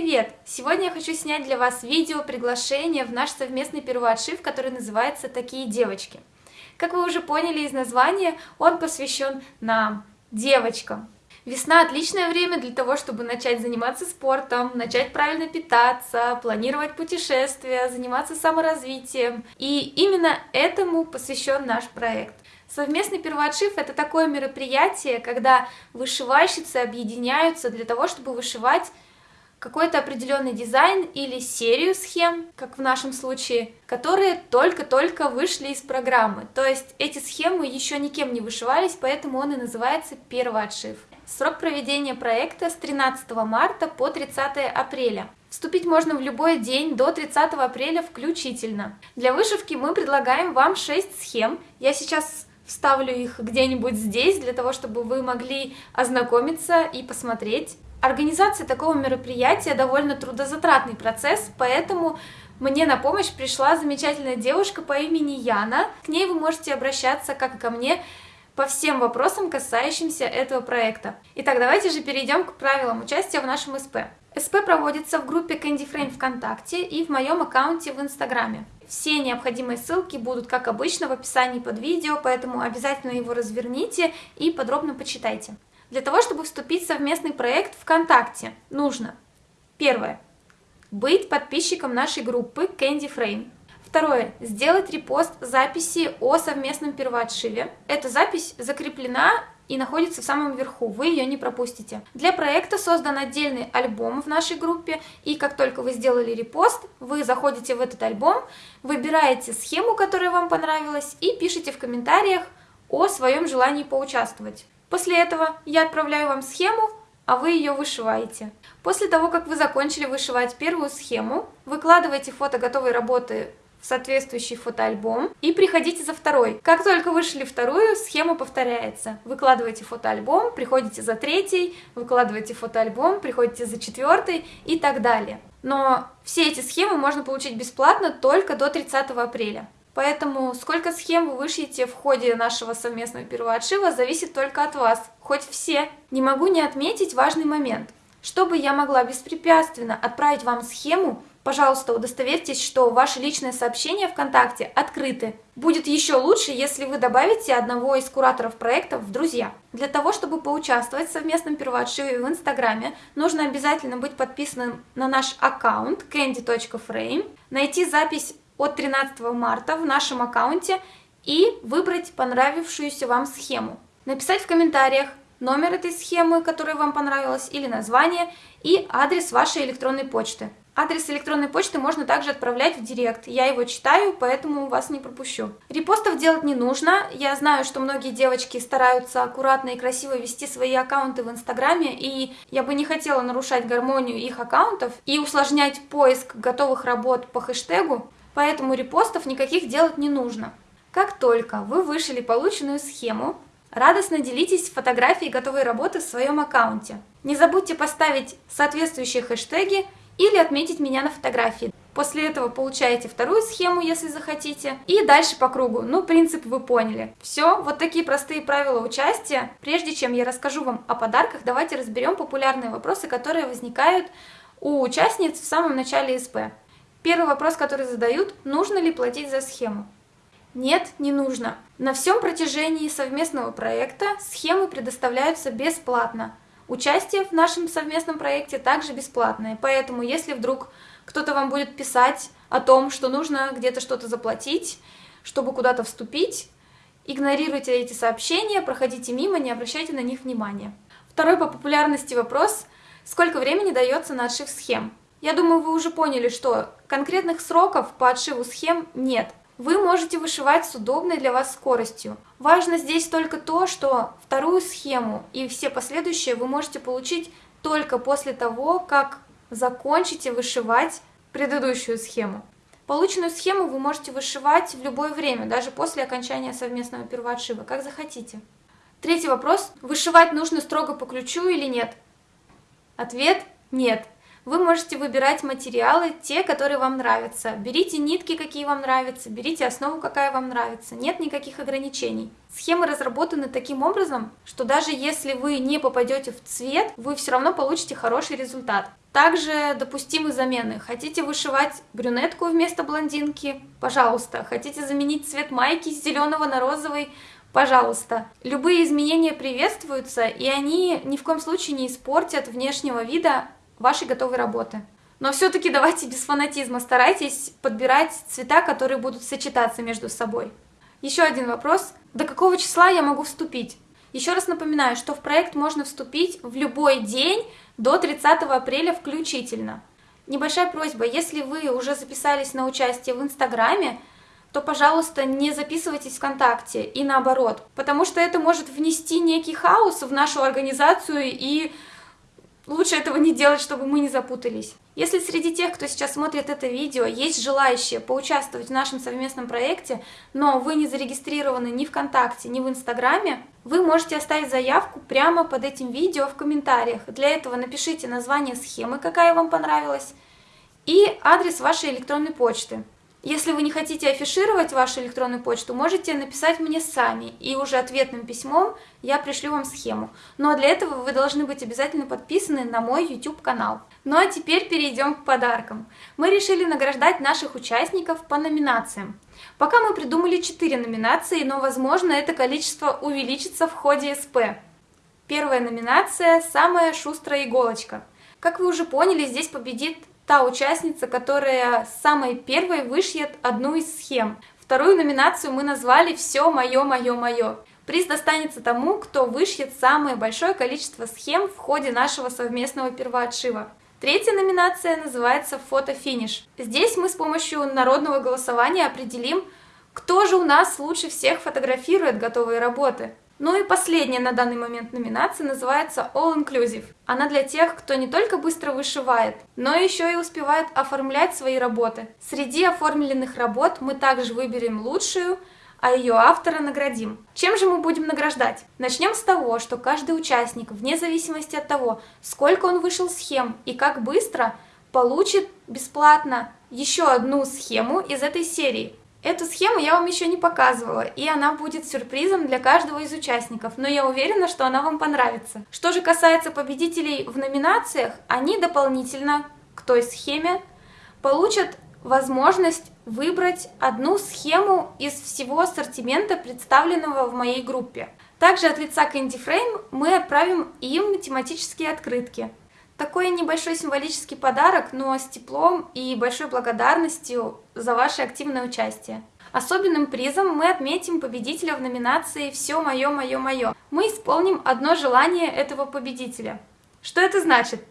привет! Сегодня я хочу снять для вас видео приглашение в наш совместный первоотшив, который называется «Такие девочки». Как вы уже поняли из названия, он посвящен нам, девочкам. Весна – отличное время для того, чтобы начать заниматься спортом, начать правильно питаться, планировать путешествия, заниматься саморазвитием. И именно этому посвящен наш проект. Совместный первоотшив – это такое мероприятие, когда вышивальщицы объединяются для того, чтобы вышивать какой-то определенный дизайн или серию схем, как в нашем случае, которые только-только вышли из программы. То есть эти схемы еще никем не вышивались, поэтому он и называется первоотшив. Срок проведения проекта с 13 марта по 30 апреля. Вступить можно в любой день до 30 апреля включительно. Для вышивки мы предлагаем вам 6 схем. Я сейчас вставлю их где-нибудь здесь, для того, чтобы вы могли ознакомиться и посмотреть. Организация такого мероприятия довольно трудозатратный процесс, поэтому мне на помощь пришла замечательная девушка по имени Яна. К ней вы можете обращаться, как и ко мне, по всем вопросам, касающимся этого проекта. Итак, давайте же перейдем к правилам участия в нашем СП. СП проводится в группе Candy Frame ВКонтакте и в моем аккаунте в Инстаграме. Все необходимые ссылки будут, как обычно, в описании под видео, поэтому обязательно его разверните и подробно почитайте. Для того, чтобы вступить в совместный проект ВКонтакте, нужно первое быть подписчиком нашей группы Candy Frame. Второе. Сделать репост записи о совместном первоотшиве. Эта запись закреплена и находится в самом верху, вы ее не пропустите. Для проекта создан отдельный альбом в нашей группе, и как только вы сделали репост, вы заходите в этот альбом, выбираете схему, которая вам понравилась, и пишите в комментариях о своем желании поучаствовать. После этого я отправляю вам схему, а вы ее вышиваете. После того, как вы закончили вышивать первую схему, выкладываете фото готовой работы в соответствующий фотоальбом и приходите за второй. Как только вышли вторую, схема повторяется. Выкладываете фотоальбом, приходите за третий, выкладываете фотоальбом, приходите за четвертый и так далее. Но все эти схемы можно получить бесплатно только до 30 апреля. Поэтому сколько схем вы вышьете в ходе нашего совместного первоотшива зависит только от вас, хоть все. Не могу не отметить важный момент. Чтобы я могла беспрепятственно отправить вам схему, Пожалуйста, удостоверьтесь, что ваши личные сообщения ВКонтакте открыты. Будет еще лучше, если вы добавите одного из кураторов проекта в друзья. Для того, чтобы поучаствовать в совместном первоотшиве в Инстаграме, нужно обязательно быть подписанным на наш аккаунт candy.frame, найти запись от 13 марта в нашем аккаунте и выбрать понравившуюся вам схему. Написать в комментариях номер этой схемы, которая вам понравилась, или название, и адрес вашей электронной почты. Адрес электронной почты можно также отправлять в директ. Я его читаю, поэтому вас не пропущу. Репостов делать не нужно. Я знаю, что многие девочки стараются аккуратно и красиво вести свои аккаунты в Инстаграме, и я бы не хотела нарушать гармонию их аккаунтов и усложнять поиск готовых работ по хэштегу, поэтому репостов никаких делать не нужно. Как только вы вышили полученную схему, радостно делитесь фотографией готовой работы в своем аккаунте. Не забудьте поставить соответствующие хэштеги или отметить меня на фотографии. После этого получаете вторую схему, если захотите, и дальше по кругу. Ну, принцип вы поняли. Все, вот такие простые правила участия. Прежде чем я расскажу вам о подарках, давайте разберем популярные вопросы, которые возникают у участниц в самом начале СП. Первый вопрос, который задают, нужно ли платить за схему? Нет, не нужно. На всем протяжении совместного проекта схемы предоставляются бесплатно. Участие в нашем совместном проекте также бесплатное, поэтому если вдруг кто-то вам будет писать о том, что нужно где-то что-то заплатить, чтобы куда-то вступить, игнорируйте эти сообщения, проходите мимо, не обращайте на них внимания. Второй по популярности вопрос – сколько времени дается на отшив схем? Я думаю, вы уже поняли, что конкретных сроков по отшиву схем нет. Вы можете вышивать с удобной для вас скоростью. Важно здесь только то, что вторую схему и все последующие вы можете получить только после того, как закончите вышивать предыдущую схему. Полученную схему вы можете вышивать в любое время, даже после окончания совместного первоотшива, как захотите. Третий вопрос. Вышивать нужно строго по ключу или нет? Ответ – нет. Вы можете выбирать материалы, те, которые вам нравятся. Берите нитки, какие вам нравятся, берите основу, какая вам нравится. Нет никаких ограничений. Схемы разработаны таким образом, что даже если вы не попадете в цвет, вы все равно получите хороший результат. Также допустимы замены. Хотите вышивать брюнетку вместо блондинки? Пожалуйста. Хотите заменить цвет майки с зеленого на розовый? Пожалуйста. Любые изменения приветствуются, и они ни в коем случае не испортят внешнего вида вашей готовой работы. Но все-таки давайте без фанатизма, старайтесь подбирать цвета, которые будут сочетаться между собой. Еще один вопрос. До какого числа я могу вступить? Еще раз напоминаю, что в проект можно вступить в любой день до 30 апреля включительно. Небольшая просьба, если вы уже записались на участие в Инстаграме, то, пожалуйста, не записывайтесь ВКонтакте и наоборот, потому что это может внести некий хаос в нашу организацию и Лучше этого не делать, чтобы мы не запутались. Если среди тех, кто сейчас смотрит это видео, есть желающие поучаствовать в нашем совместном проекте, но вы не зарегистрированы ни ВКонтакте, ни в Инстаграме, вы можете оставить заявку прямо под этим видео в комментариях. Для этого напишите название схемы, какая вам понравилась, и адрес вашей электронной почты. Если вы не хотите афишировать вашу электронную почту, можете написать мне сами, и уже ответным письмом я пришлю вам схему. Но для этого вы должны быть обязательно подписаны на мой YouTube-канал. Ну а теперь перейдем к подаркам. Мы решили награждать наших участников по номинациям. Пока мы придумали 4 номинации, но возможно это количество увеличится в ходе СП. Первая номинация – «Самая шустрая иголочка». Как вы уже поняли, здесь победит та участница, которая самой первой вышьет одну из схем. Вторую номинацию мы назвали «Все мое, мое, мое». Приз достанется тому, кто вышьет самое большое количество схем в ходе нашего совместного первоотшива. Третья номинация называется «Фотофиниш». Здесь мы с помощью народного голосования определим, кто же у нас лучше всех фотографирует готовые работы. Ну и последняя на данный момент номинация называется All Inclusive. Она для тех, кто не только быстро вышивает, но еще и успевает оформлять свои работы. Среди оформленных работ мы также выберем лучшую, а ее автора наградим. Чем же мы будем награждать? Начнем с того, что каждый участник, вне зависимости от того, сколько он вышел схем и как быстро, получит бесплатно еще одну схему из этой серии. Эту схему я вам еще не показывала, и она будет сюрпризом для каждого из участников, но я уверена, что она вам понравится. Что же касается победителей в номинациях, они дополнительно к той схеме получат возможность выбрать одну схему из всего ассортимента, представленного в моей группе. Также от лица Candy Frame мы отправим им тематические открытки. Такой небольшой символический подарок, но с теплом и большой благодарностью за ваше активное участие. Особенным призом мы отметим победителя в номинации «Все мое, мое, мое». Мы исполним одно желание этого победителя. Что это значит?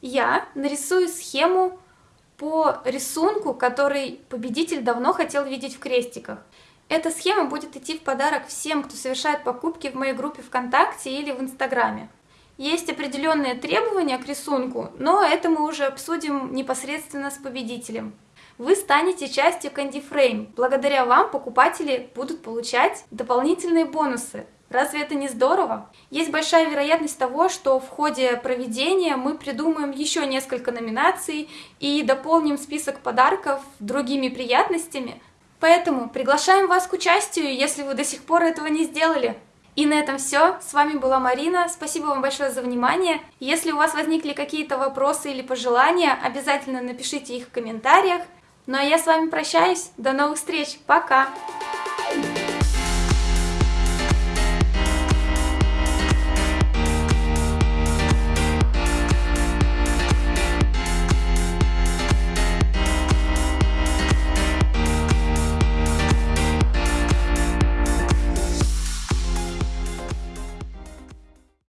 Я нарисую схему по рисунку, который победитель давно хотел видеть в крестиках. Эта схема будет идти в подарок всем, кто совершает покупки в моей группе ВКонтакте или в Инстаграме. Есть определенные требования к рисунку, но это мы уже обсудим непосредственно с победителем. Вы станете частью Candy Frame. Благодаря вам покупатели будут получать дополнительные бонусы. Разве это не здорово? Есть большая вероятность того, что в ходе проведения мы придумаем еще несколько номинаций и дополним список подарков другими приятностями. Поэтому приглашаем вас к участию, если вы до сих пор этого не сделали. И на этом все. С вами была Марина. Спасибо вам большое за внимание. Если у вас возникли какие-то вопросы или пожелания, обязательно напишите их в комментариях. Ну а я с вами прощаюсь. До новых встреч. Пока! Thank you.